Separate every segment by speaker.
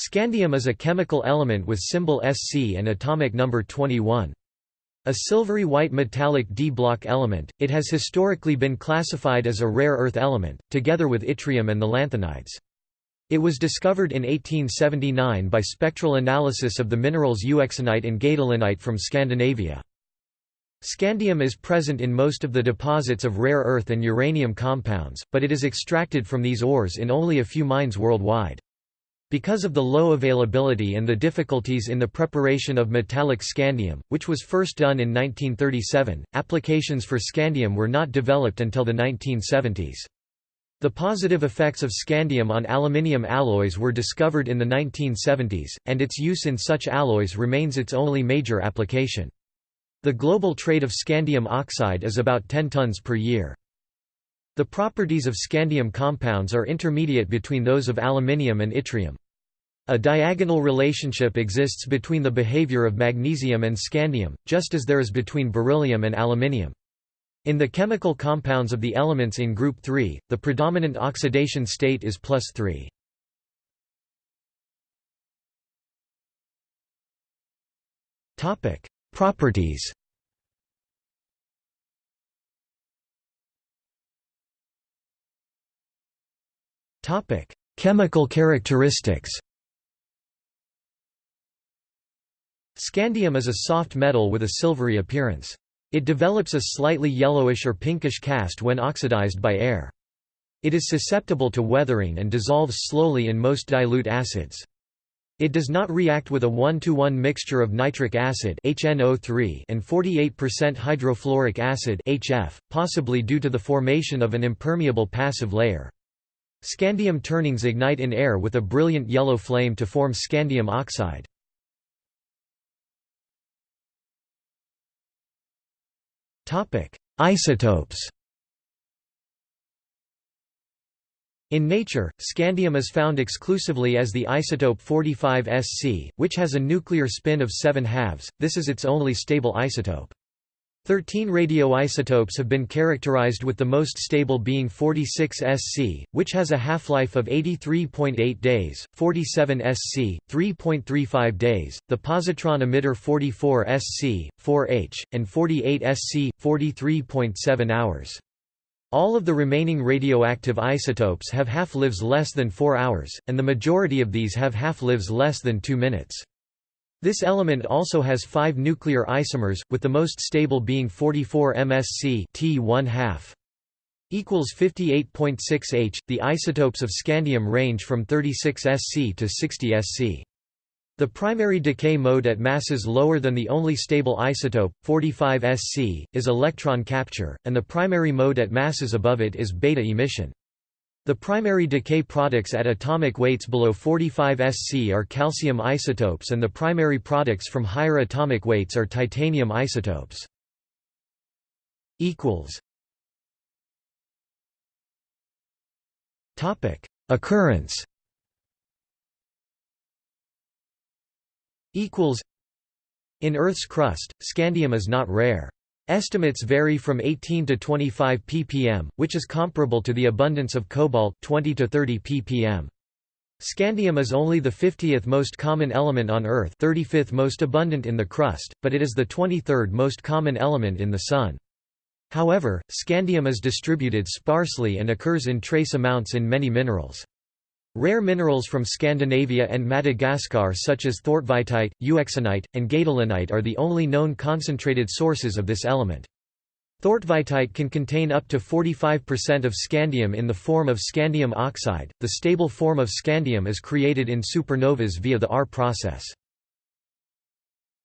Speaker 1: Scandium is a chemical element with symbol Sc and atomic number 21. A silvery white metallic d-block element, it has historically been classified as a rare earth element, together with yttrium and the lanthanides. It was discovered in 1879 by spectral analysis of the minerals euxenite and gadolinite from Scandinavia. Scandium is present in most of the deposits of rare earth and uranium compounds, but it is extracted from these ores in only a few mines worldwide. Because of the low availability and the difficulties in the preparation of metallic scandium, which was first done in 1937, applications for scandium were not developed until the 1970s. The positive effects of scandium on aluminium alloys were discovered in the 1970s, and its use in such alloys remains its only major application. The global trade of scandium oxide is about 10 tons per year. The properties of scandium compounds are intermediate between those of aluminium and yttrium. A diagonal relationship exists between the behavior of magnesium and scandium, just as there is between beryllium and aluminium. In the chemical compounds of the elements in group 3, the predominant oxidation state is plus 3. Properties Topic: Chemical characteristics. Scandium is a soft metal with a silvery appearance. It develops a slightly yellowish or pinkish cast when oxidized by air. It is susceptible to weathering and dissolves slowly in most dilute acids. It does not react with a 1-to-1 mixture of nitric acid HNO3 and 48% hydrofluoric acid HF, possibly due to the formation of an impermeable passive layer. Scandium turnings ignite in air with a brilliant yellow flame to form scandium oxide. Isotopes In nature, scandium is found exclusively as the isotope 45 Sc, which has a nuclear spin of 7 halves, this is its only stable isotope. Thirteen radioisotopes have been characterized with the most stable being 46 Sc, which has a half-life of 83.8 days, 47 Sc, 3.35 days, the positron emitter 44 Sc, 4H, and 48 Sc, 43.7 hours. All of the remaining radioactive isotopes have half-lives less than 4 hours, and the majority of these have half-lives less than 2 minutes. This element also has five nuclear isomers, with the most stable being 44 MsC T1 equals 58.6 H. The isotopes of scandium range from 36 Sc to 60 Sc. The primary decay mode at masses lower than the only stable isotope, 45 Sc, is electron capture, and the primary mode at masses above it is beta emission. The primary decay products at atomic weights below 45 Sc are calcium isotopes and the primary products from higher atomic weights are titanium isotopes. Topic: Occurrence In Earth's crust, scandium is not rare. Estimates vary from 18 to 25 ppm, which is comparable to the abundance of cobalt 20 to 30 ppm. Scandium is only the 50th most common element on Earth 35th most abundant in the crust, but it is the 23rd most common element in the Sun. However, scandium is distributed sparsely and occurs in trace amounts in many minerals. Rare minerals from Scandinavia and Madagascar such as thortvitite, euxenite, and gadolinite are the only known concentrated sources of this element. Thortvitite can contain up to 45% of scandium in the form of scandium oxide. The stable form of scandium is created in supernovas via the R process.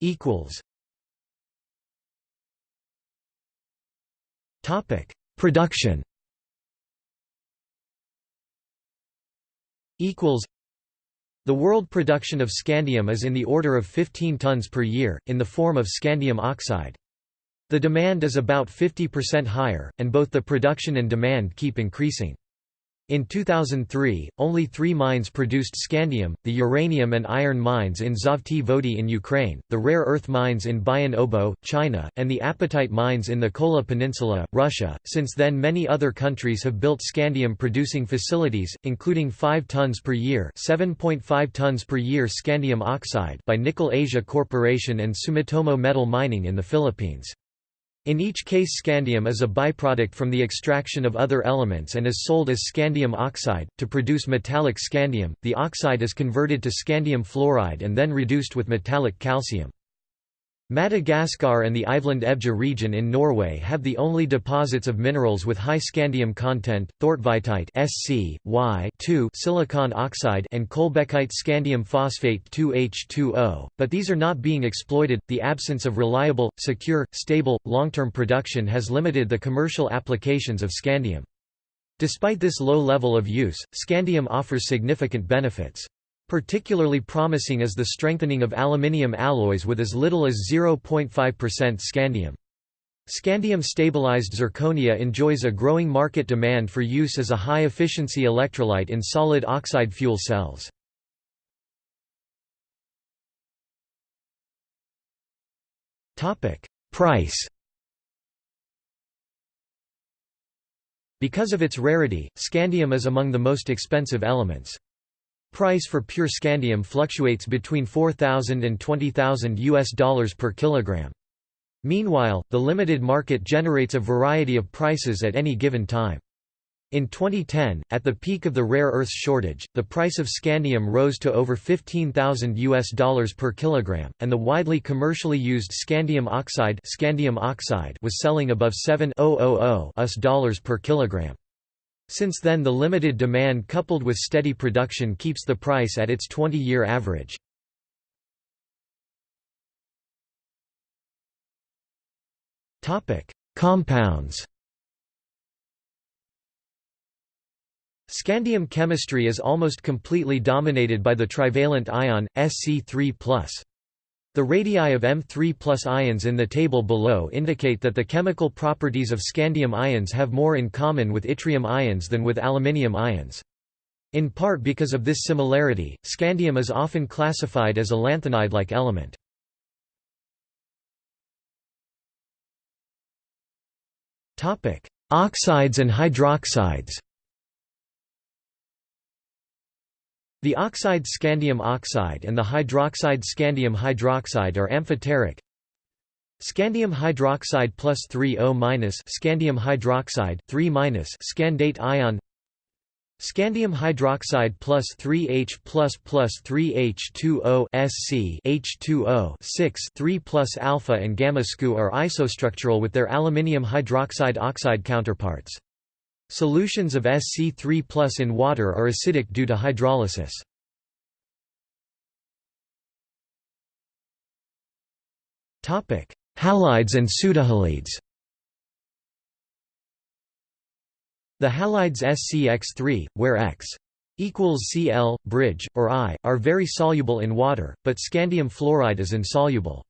Speaker 1: equals Topic: Production equals the world production of scandium is in the order of 15 tons per year, in the form of scandium oxide. The demand is about 50% higher, and both the production and demand keep increasing. In 2003, only three mines produced scandium, the uranium and iron mines in Zhovti Vody in Ukraine, the rare earth mines in Bayan Obo, China, and the apatite mines in the Kola Peninsula, Russia. Since then many other countries have built scandium-producing facilities, including 5 tons per year 7.5 tons per year scandium oxide by Nickel Asia Corporation and Sumitomo Metal Mining in the Philippines. In each case scandium is a byproduct from the extraction of other elements and is sold as scandium oxide. To produce metallic scandium, the oxide is converted to scandium fluoride and then reduced with metallic calcium. Madagascar and the Iveland-Evje region in Norway have the only deposits of minerals with high scandium content, thortvitite Sc, y silicon oxide and kolbeckite scandium phosphate 2H2O, but these are not being exploited. The absence of reliable, secure, stable, long-term production has limited the commercial applications of scandium. Despite this low level of use, scandium offers significant benefits. Particularly promising is the strengthening of aluminium alloys with as little as 0.5% scandium. Scandium-stabilized zirconia enjoys a growing market demand for use as a high-efficiency electrolyte in solid oxide fuel cells. Price Because of its rarity, scandium is among the most expensive elements. Price for pure scandium fluctuates between 4,000 and 20,000 US dollars per kilogram. Meanwhile, the limited market generates a variety of prices at any given time. In 2010, at the peak of the rare earths shortage, the price of scandium rose to over 15,000 US dollars per kilogram, and the widely commercially used scandium oxide, scandium oxide was selling above 7,000 US dollars per kilogram. Since then the limited demand coupled with steady production keeps the price at its 20-year average. Compounds Scandium chemistry is almost completely dominated by the trivalent ion, Sc3+. The radii of M3 ions in the table below indicate that the chemical properties of scandium ions have more in common with yttrium ions than with aluminium ions. In part because of this similarity, scandium is often classified as a lanthanide-like element. Oxides and hydroxides The oxide scandium oxide and the hydroxide scandium hydroxide are amphoteric. Scandium hydroxide plus 3O minus scandium hydroxide 3 minus scandate ion Scandium hydroxide plus 3H plus plus 3H2O Sc H2O 6 3 plus alpha and gamma SCU are isostructural with their aluminium hydroxide oxide counterparts. Solutions of Sc3 in water are acidic due to hydrolysis. Halides and pseudohalides The halides SCX3, where X equals Cl, bridge, or I, are very soluble in water, but scandium fluoride is insoluble.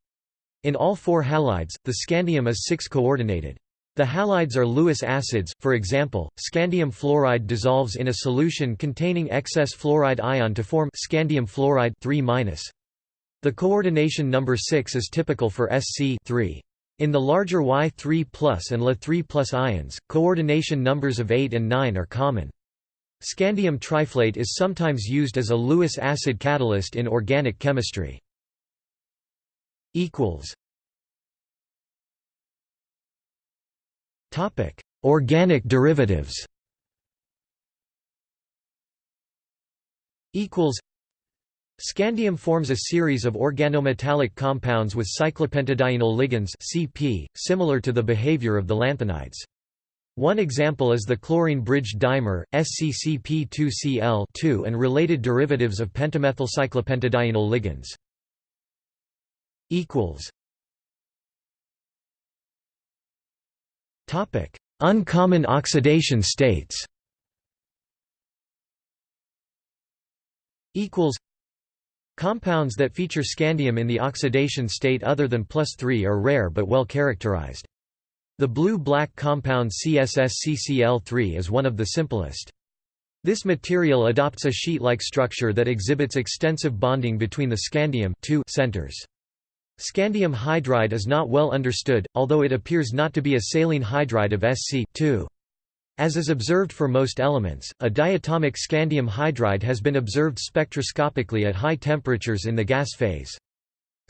Speaker 1: In all four halides, the scandium is 6-coordinated. The halides are Lewis acids, for example, scandium fluoride dissolves in a solution containing excess fluoride ion to form scandium fluoride 3 The coordination number 6 is typical for Sc 3. In the larger Y3 and La3 ions, coordination numbers of 8 and 9 are common. Scandium triflate is sometimes used as a Lewis acid catalyst in organic chemistry. Topic: Organic derivatives. Equals. Scandium forms a series of organometallic compounds with cyclopentadienyl ligands (CP), similar to the behavior of the lanthanides. One example is the chlorine-bridged dimer, SCCP2Cl and related derivatives of pentamethylcyclopentadienyl ligands. Uncommon oxidation states Compounds that feature scandium in the oxidation state other than plus 3 are rare but well characterized. The blue-black compound CSSCCl3 is one of the simplest. This material adopts a sheet-like structure that exhibits extensive bonding between the scandium centers. Scandium hydride is not well understood, although it appears not to be a saline hydride of Sc As is observed for most elements, a diatomic scandium hydride has been observed spectroscopically at high temperatures in the gas phase.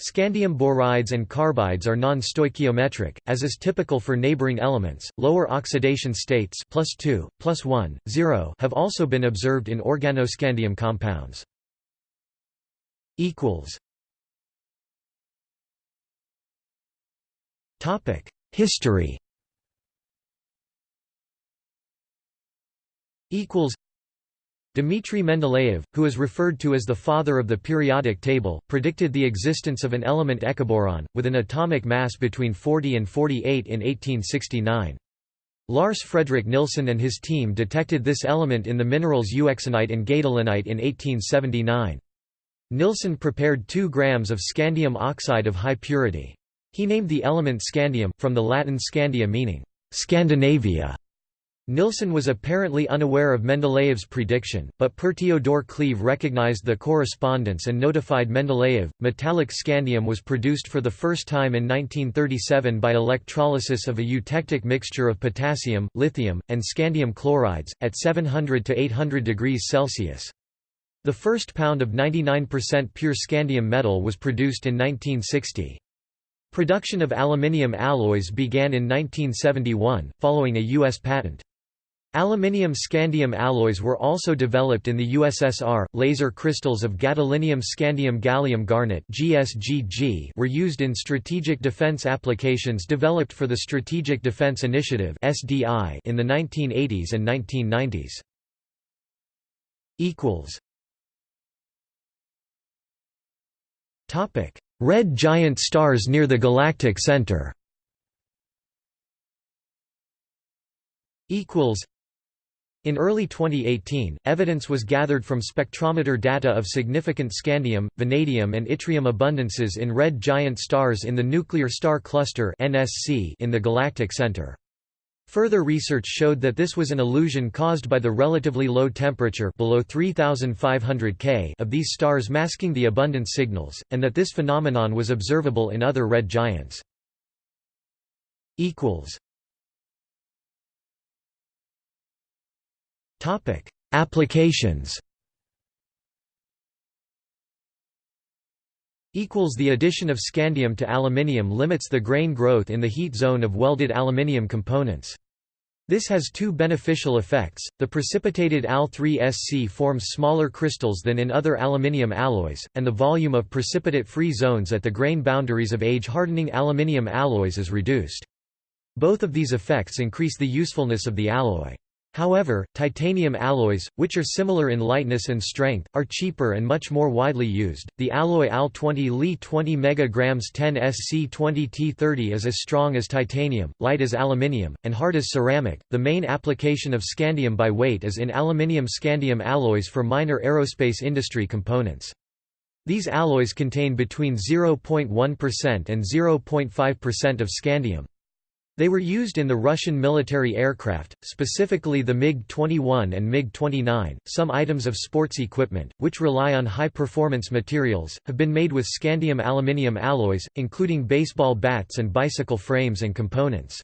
Speaker 1: Scandium borides and carbides are non-stoichiometric, as is typical for neighboring elements. Lower oxidation states plus 2, plus 1, 0 have also been observed in organoscandium compounds. History Equals. Dmitry Mendeleev, who is referred to as the father of the periodic table, predicted the existence of an element ekaboron, with an atomic mass between 40 and 48 in 1869. Lars Fredrik Nilsson and his team detected this element in the minerals euxenite and gadolinite in 1879. Nilsson prepared 2 grams of scandium oxide of high purity. He named the element scandium, from the Latin scandia meaning, Scandinavia. Nilsson was apparently unaware of Mendeleev's prediction, but Per Theodor Cleve recognized the correspondence and notified Mendeleev. Metallic scandium was produced for the first time in 1937 by electrolysis of a eutectic mixture of potassium, lithium, and scandium chlorides, at 700 to 800 degrees Celsius. The first pound of 99% pure scandium metal was produced in 1960. Production of aluminium alloys began in 1971, following a U.S. patent. Aluminium scandium alloys were also developed in the USSR. Laser crystals of gadolinium scandium gallium garnet (GSGG) were used in strategic defense applications developed for the Strategic Defense Initiative (SDI) in the 1980s and 1990s. equals Topic: Red giant stars near the galactic center in early 2018, evidence was gathered from spectrometer data of significant scandium, vanadium and yttrium abundances in red giant stars in the Nuclear Star Cluster in the galactic center. Further research showed that this was an illusion caused by the relatively low temperature below 3500 K of these stars masking the abundance signals, and that this phenomenon was observable in other red giants. Applications The addition of scandium to aluminium limits the grain growth in the heat zone of welded aluminium components. This has two beneficial effects, the precipitated Al3SC forms smaller crystals than in other aluminium alloys, and the volume of precipitate-free zones at the grain boundaries of age-hardening aluminium alloys is reduced. Both of these effects increase the usefulness of the alloy. However, titanium alloys, which are similar in lightness and strength, are cheaper and much more widely used. The alloy Al20 Li 20 mg 10 Sc20T30 is as strong as titanium, light as aluminium, and hard as ceramic. The main application of scandium by weight is in aluminium scandium alloys for minor aerospace industry components. These alloys contain between 0.1% and 0.5% of scandium. They were used in the Russian military aircraft, specifically the MiG-21 and MiG-29. Some items of sports equipment, which rely on high-performance materials, have been made with scandium aluminium alloys, including baseball bats and bicycle frames and components.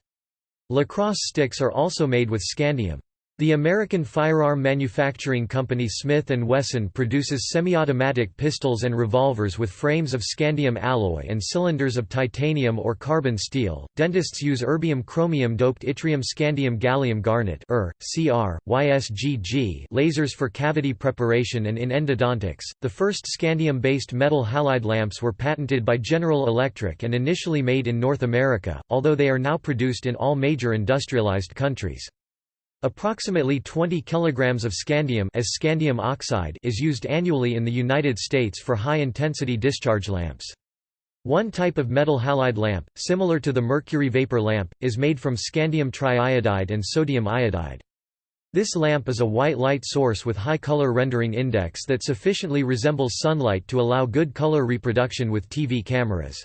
Speaker 1: Lacrosse sticks are also made with scandium. The American firearm manufacturing company Smith & Wesson produces semi-automatic pistols and revolvers with frames of scandium alloy and cylinders of titanium or carbon steel. Dentists use erbium chromium doped yttrium scandium gallium garnet (ER, CR, YSGG) lasers for cavity preparation and in endodontics. The first scandium-based metal halide lamps were patented by General Electric and initially made in North America, although they are now produced in all major industrialized countries. Approximately 20 kg of scandium as scandium oxide is used annually in the United States for high-intensity discharge lamps. One type of metal halide lamp, similar to the mercury vapor lamp, is made from scandium triiodide and sodium iodide. This lamp is a white light source with high color rendering index that sufficiently resembles sunlight to allow good color reproduction with TV cameras.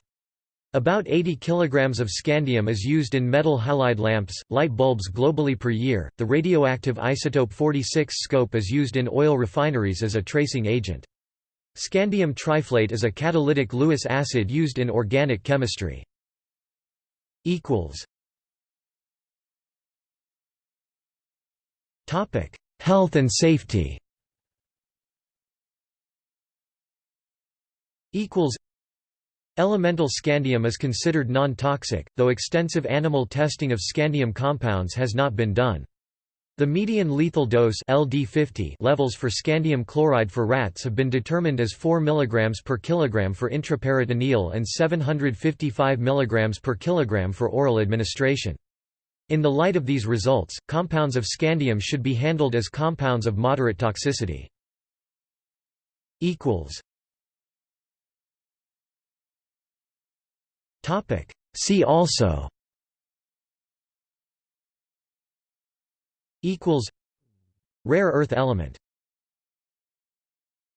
Speaker 1: About 80 kilograms of scandium is used in metal halide lamps, light bulbs globally per year. The radioactive isotope 46 scope is used in oil refineries as a tracing agent. Scandium triflate is a catalytic Lewis acid used in organic chemistry. equals Topic: Health and safety. Equals Elemental scandium is considered non-toxic, though extensive animal testing of scandium compounds has not been done. The median lethal dose LD50 levels for scandium chloride for rats have been determined as 4 mg per kilogram for intraperitoneal and 755 mg per kilogram for oral administration. In the light of these results, compounds of scandium should be handled as compounds of moderate toxicity. Topic. See also Equals Rare earth element